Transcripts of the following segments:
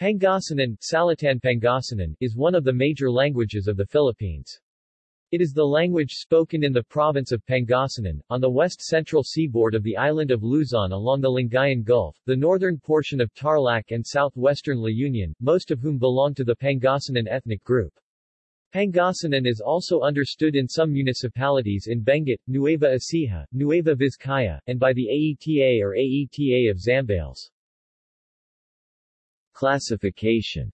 Pangasinan, Salitan Pangasinan, is one of the major languages of the Philippines. It is the language spoken in the province of Pangasinan, on the west-central seaboard of the island of Luzon along the Lingayen Gulf, the northern portion of Tarlac and southwestern La Union, most of whom belong to the Pangasinan ethnic group. Pangasinan is also understood in some municipalities in Benguet, Nueva Ecija, Nueva Vizcaya, and by the AETA or AETA of Zambales. Classification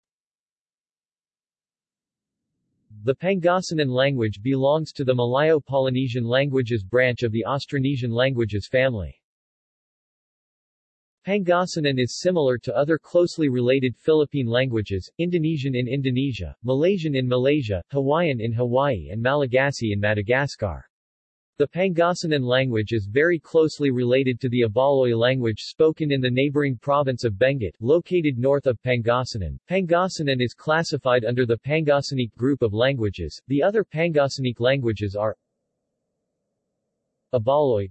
The Pangasinan language belongs to the Malayo-Polynesian languages branch of the Austronesian languages family. Pangasinan is similar to other closely related Philippine languages, Indonesian in Indonesia, Malaysian in Malaysia, Hawaiian in Hawaii and Malagasy in Madagascar. The Pangasinan language is very closely related to the Ibaloy language spoken in the neighboring province of Benguet, located north of Pangasinan. Pangasinan is classified under the Pangasinic group of languages. The other Pangasinic languages are Ibaloy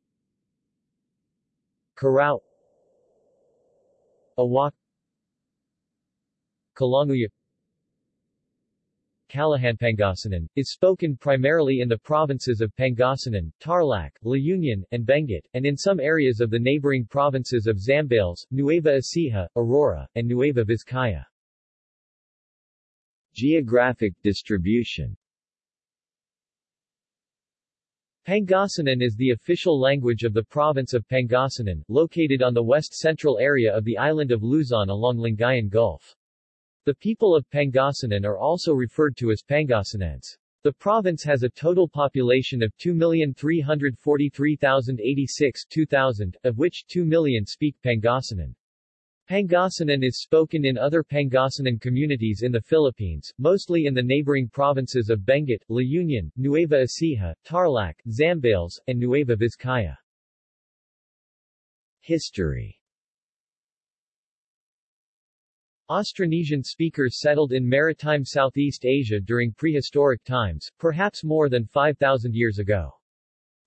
Karao Awak Kalanguya Pangasinan, is spoken primarily in the provinces of Pangasinan, Tarlac, La Union, and Benguet, and in some areas of the neighboring provinces of Zambales, Nueva Ecija, Aurora, and Nueva Vizcaya. Geographic distribution Pangasinan is the official language of the province of Pangasinan, located on the west-central area of the island of Luzon along Lingayen Gulf. The people of Pangasinan are also referred to as Pangasinans. The province has a total population of 2,343,086 2000, of which 2 million speak Pangasinan. Pangasinan is spoken in other Pangasinan communities in the Philippines, mostly in the neighboring provinces of Benguet, La Union, Nueva Ecija, Tarlac, Zambales, and Nueva Vizcaya. History Austronesian speakers settled in maritime Southeast Asia during prehistoric times, perhaps more than 5,000 years ago.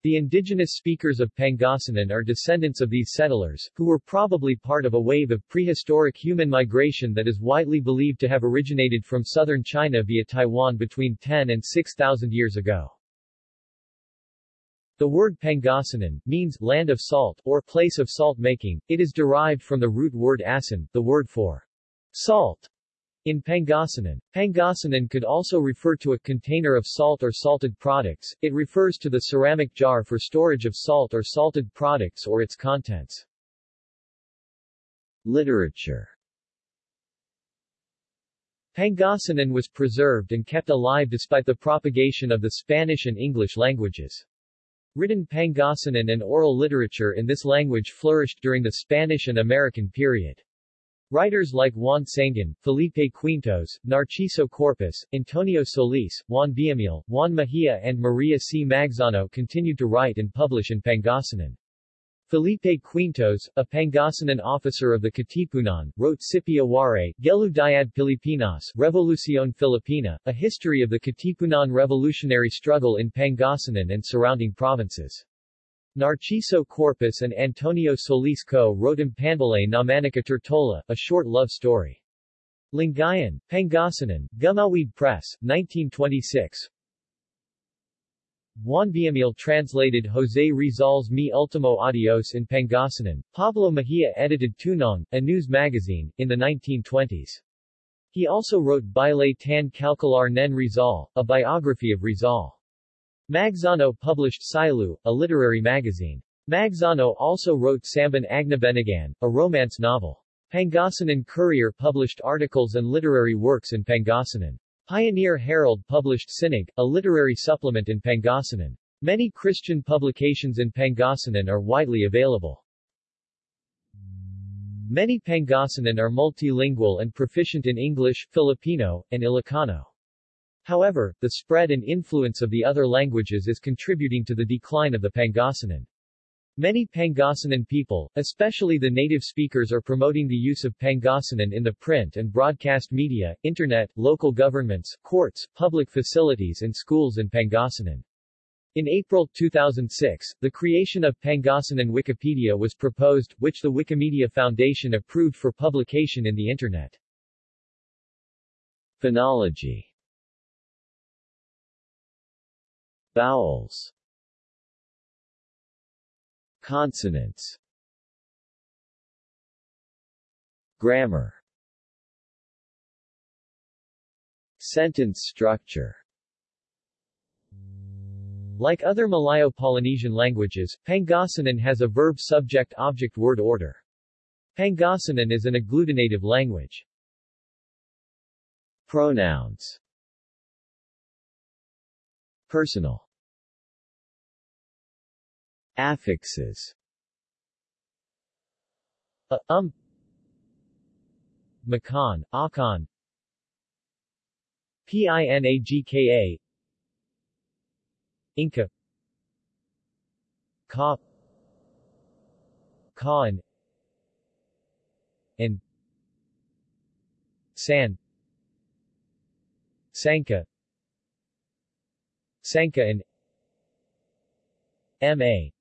The indigenous speakers of Pangasinan are descendants of these settlers, who were probably part of a wave of prehistoric human migration that is widely believed to have originated from southern China via Taiwan between 10 and 6,000 years ago. The word Pangasinan means land of salt or place of salt making. It is derived from the root word asin, the word for salt in Pangasinan, Pangasinan could also refer to a container of salt or salted products, it refers to the ceramic jar for storage of salt or salted products or its contents. Literature Pangasinan was preserved and kept alive despite the propagation of the Spanish and English languages. Written Pangasinan and oral literature in this language flourished during the Spanish and American period. Writers like Juan Sangan, Felipe Quintos, Narciso Corpus, Antonio Solis, Juan Villamil, Juan Mejia and Maria C. Magsano continued to write and publish in Pangasinan. Felipe Quintos, a Pangasinan officer of the Katipunan, wrote Sipi Gelu Diad Pilipinas, Revolucion Filipina, a history of the Katipunan revolutionary struggle in Pangasinan and surrounding provinces. Narciso Corpus and Antonio Solis Co. wrote Impandalay na Manika Tortola, a short love story. Lingayen, Pangasinan, Gumawid Press, 1926. Juan Villamil translated José Rizal's Mi Ultimo Adios in Pangasinan. Pablo Mejia edited Tunong, a news magazine, in the 1920s. He also wrote Baile tan Calcular Nen Rizal, a biography of Rizal. Magsano published Silu, a literary magazine. Magsano also wrote Samban Agnabenegan, a romance novel. Pangasinan Courier published articles and literary works in Pangasinan. Pioneer Herald published Sinig, a literary supplement in Pangasinan. Many Christian publications in Pangasinan are widely available. Many Pangasinan are multilingual and proficient in English, Filipino, and Ilocano. However, the spread and influence of the other languages is contributing to the decline of the Pangasinan. Many Pangasinan people, especially the native speakers are promoting the use of Pangasinan in the print and broadcast media, internet, local governments, courts, public facilities and schools in Pangasinan. In April 2006, the creation of Pangasinan Wikipedia was proposed, which the Wikimedia Foundation approved for publication in the Internet. Phonology Vowels Consonants Grammar Sentence structure Like other Malayo-Polynesian languages, Pangasinan has a verb-subject-object-word order. Pangasinan is an agglutinative language. Pronouns Personal Affixes. A, um. Makan, Akan. Pinagka Inca. Ka. Kaan. And San. Sanka. Sanka and M.A.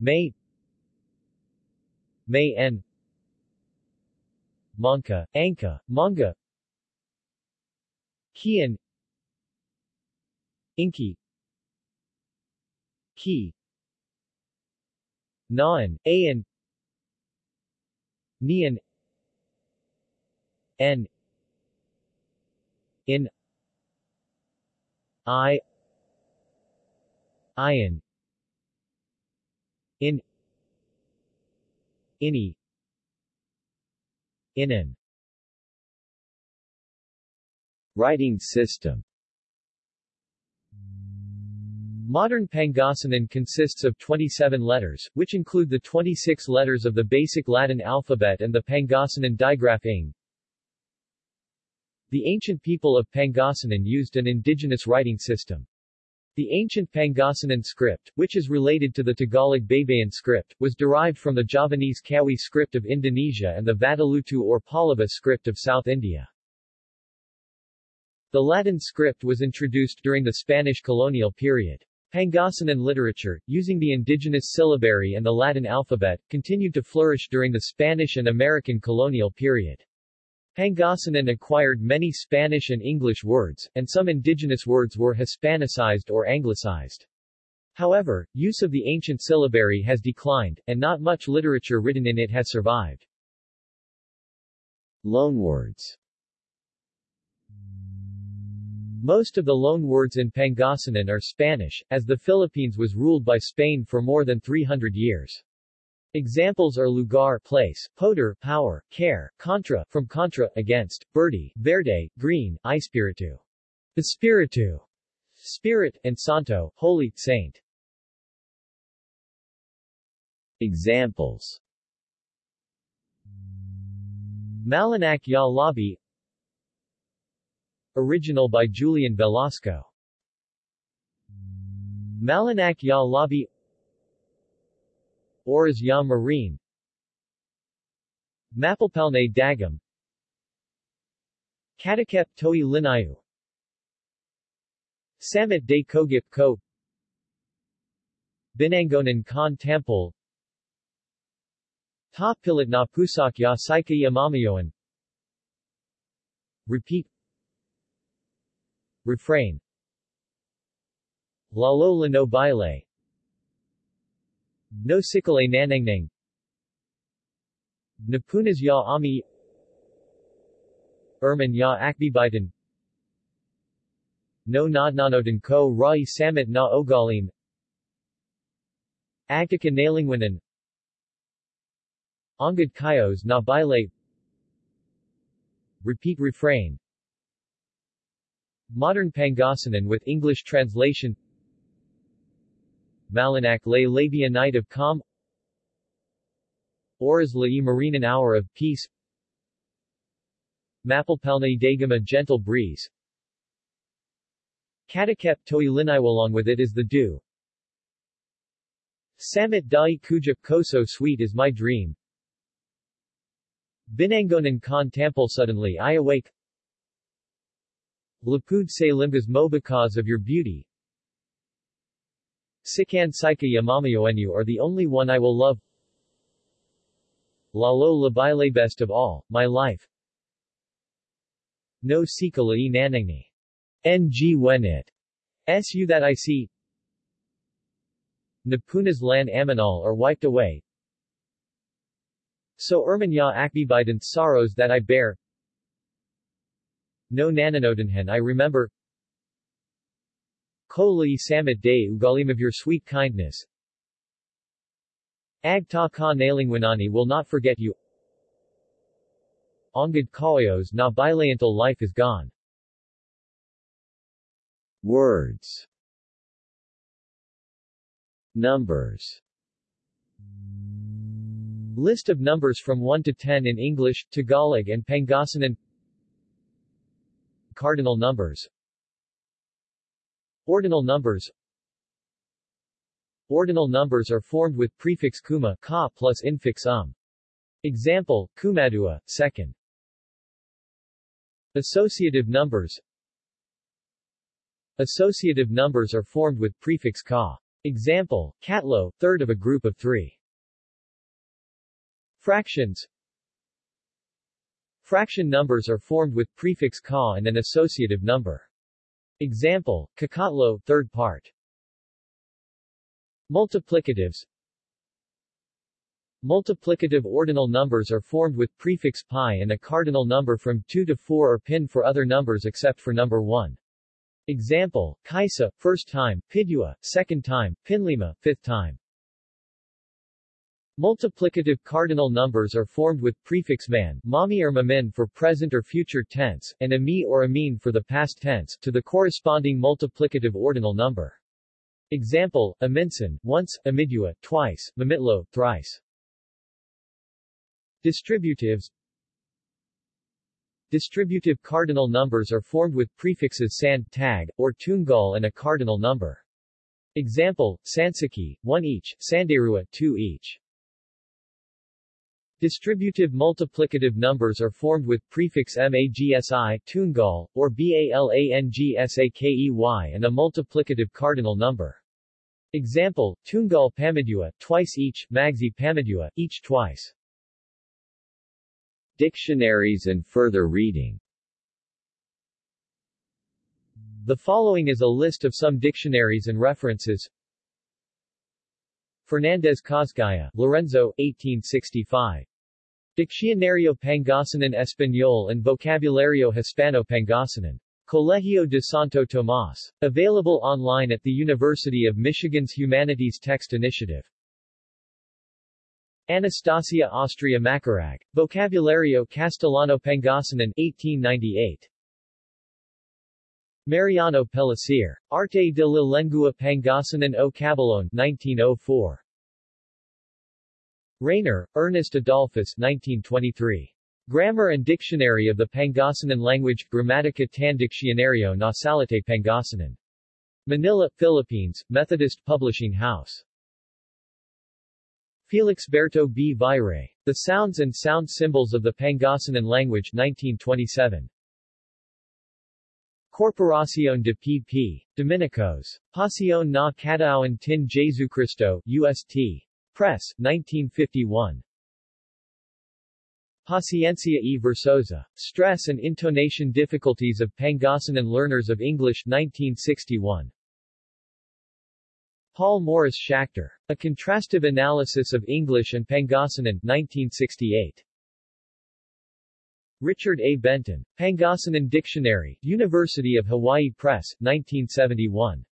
May. May N. Monka, Anka, Manga. Kian Inki. Ki Naan, Ayan Nian N. In. I. Ian In Ini Inan Writing system Modern Pangasinan consists of 27 letters, which include the 26 letters of the basic Latin alphabet and the Pangasinan digraph ing. The ancient people of Pangasinan used an indigenous writing system. The ancient Pangasinan script, which is related to the Tagalog Baybayin script, was derived from the Javanese Kawi script of Indonesia and the Vatteluttu or Pallava script of South India. The Latin script was introduced during the Spanish colonial period. Pangasinan literature, using the indigenous syllabary and the Latin alphabet, continued to flourish during the Spanish and American colonial period. Pangasinan acquired many Spanish and English words, and some indigenous words were Hispanicized or Anglicized. However, use of the ancient syllabary has declined, and not much literature written in it has survived. Loanwords Most of the loanwords in Pangasinan are Spanish, as the Philippines was ruled by Spain for more than 300 years. Examples are lugar, place, poder, power, care, contra, from contra, against, verde, verde, green, espiritu, espiritu, spirit, and santo, holy, saint. Examples. Malinak ya Labi. Original by Julian Velasco. Malinak ya Labi Oras ya Marine? Mapalpalne Dagam. Katakep Toi Linayu Samit de Kogip Ko. Binangonan Khan Temple. Ta Pilit na Pusak ya Saika Yamamayoan Repeat. Refrain. Lalo no baile No sikale nanangnang. Napunas ya ami. Erman ya akbibitan. No nadnanodan ko rai samit na ogalim. Agdika nalingwanan Angad kayos na baile Repeat refrain. Modern Pangasinan with English translation Malinak lay labia night of calm. Oras la marinan hour of peace. Mapalpalne dagam a gentle breeze. Katakep toi along with it is the dew. Samit dai kuja koso sweet is my dream. Binangonan kan tampal suddenly I awake. Lapud se limbas mo because of your beauty. Sikan Saika Yamamayoenu are the only one I will love. Lalo labaile best of all, my life. No sikala e nanangni. Ng wenit. Su that I see. Napunas lan aminal are wiped away. So erman ya akbibident sorrows that I bear. No nananodanhen I remember. Koli samit day ugalim of your sweet kindness. Ag ta ka nalingwanani will not forget you. Ongad kaoyos na bilayantal life is gone. Words Numbers List of numbers from 1 to 10 in English, Tagalog and Pangasinan Cardinal numbers Ordinal numbers Ordinal numbers are formed with prefix kuma ka plus infix um. Example, kumadua, second. Associative numbers Associative numbers are formed with prefix ka. Example, katlo, third of a group of three. Fractions Fraction numbers are formed with prefix ka and an associative number. Example, kakatlo, third part. Multiplicatives Multiplicative ordinal numbers are formed with prefix pi and a cardinal number from 2 to 4 or pin for other numbers except for number 1. Example, kaisa, first time, pidua, second time, pinlima, fifth time. Multiplicative cardinal numbers are formed with prefix man, mami or mamin for present or future tense, and ami or amin for the past tense, to the corresponding multiplicative ordinal number. Example, aminsan, once, amidua, twice, mamitlo, thrice. Distributives Distributive cardinal numbers are formed with prefixes sand, tag, or tungal and a cardinal number. Example, sansaki, 1 each, sanderua, 2 each. Distributive multiplicative numbers are formed with prefix magsi, tungal, or balangsakey and a multiplicative cardinal number. Example, tungal pamidua, twice each, magsi pamidua, each twice. Dictionaries and further reading The following is a list of some dictionaries and references. Fernandez Cosgaya, Lorenzo, 1865. Diccionario Pangasinan Español and Vocabulario Hispano-Pangasinan. Colegio de Santo Tomas. Available online at the University of Michigan's Humanities Text Initiative. Anastasia Austria Macarag. Vocabulario Castellano Pangasinan 1898. Mariano Pellicer. Arte de la Lengua Pangasinan o Cabalon 1904. Rayner, Ernest Adolphus 1923. Grammar and Dictionary of the Pangasinan Language, Grammatica tan Nasalite Pangasinan. Manila, Philippines, Methodist Publishing House. Felix Berto B. Vire. The Sounds and Sound Symbols of the Pangasinan Language 1927. Corporación de P.P. Dominicos. Pasión na Catauan tin Jesucristo, UST. Press, 1951. Paciencia e Versosa. Stress and Intonation Difficulties of Pangasinan Learners of English 1961. Paul Morris Schachter. A Contrastive Analysis of English and Pangasinan 1968. Richard A. Benton. Pangasinan Dictionary, University of Hawaii Press, 1971.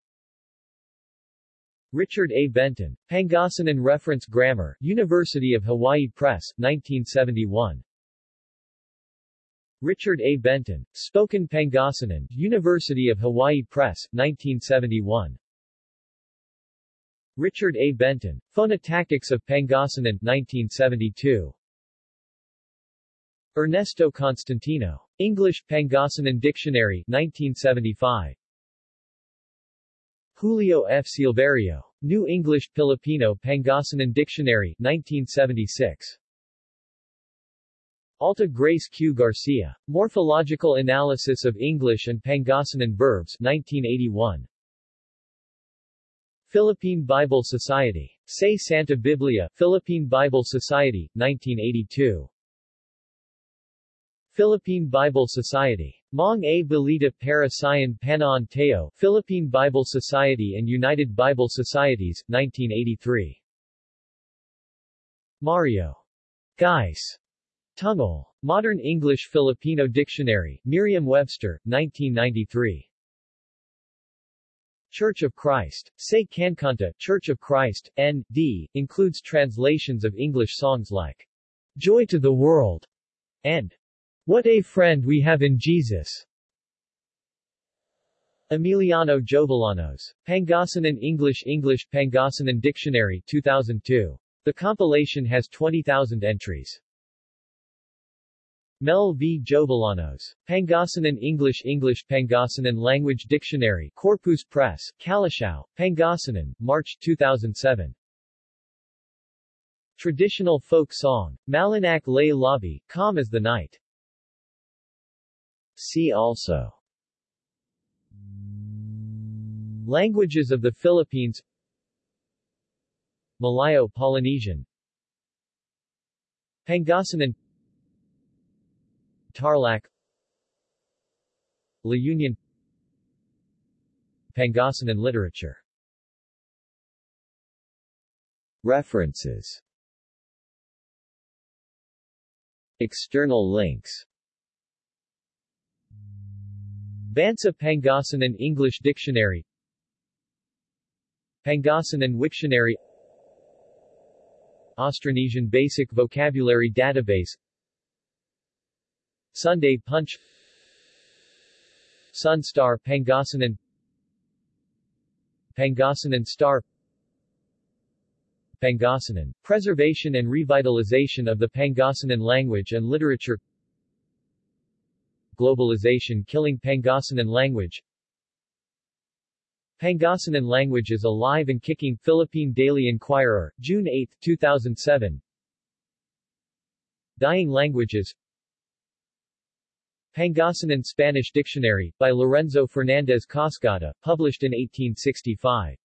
Richard A. Benton. Pangasinan Reference Grammar, University of Hawaii Press, 1971. Richard A. Benton. Spoken Pangasinan, University of Hawaii Press, 1971. Richard A. Benton. Phonotactics of Pangasinan, 1972. Ernesto Constantino. English Pangasinan Dictionary, 1975. Julio F. Silverio. New English Filipino Pangasinan Dictionary, 1976. Alta Grace Q. Garcia. Morphological Analysis of English and Pangasinan Verbs, 1981. Philippine Bible Society. Say Santa Biblia, Philippine Bible Society, 1982. Philippine Bible Society. Mang A. Balita para Sayan Teo, Philippine Bible Society and United Bible Societies, 1983. Mario. Geis. Tungal. Modern English Filipino Dictionary, Merriam-Webster, 1993. Church of Christ. Say Cancanta, Church of Christ, N.D., includes translations of English songs like Joy to the World and What a Friend We Have in Jesus. Emiliano Jovellanos. Pangasinan English English Pangasinan Dictionary 2002. The compilation has 20,000 entries. Mel V. Jovellanos. Pangasinan English English Pangasinan Language Dictionary Corpus Press, Calasiao, Pangasinan, March 2007. Traditional folk song. Malinak Lay Labi, Calm as the Night. See also. Languages of the Philippines. Malayo-Polynesian Pangasinan. Tarlac. La Union. Pangasinan literature. References. External links Bansa Pangasinan English Dictionary. Pangasinan Wiktionary. Austronesian Basic Vocabulary Database. Sunday Punch. Sun Star Pangasinan. Pangasinan Star. Pangasinan, preservation and revitalization of the Pangasinan language and literature Globalization killing Pangasinan language. Pangasinan language is alive and kicking Philippine Daily Inquirer, June 8, 2007 Dying languages Pangasinan Spanish Dictionary, by Lorenzo Fernandez Cosgaya, published in 1865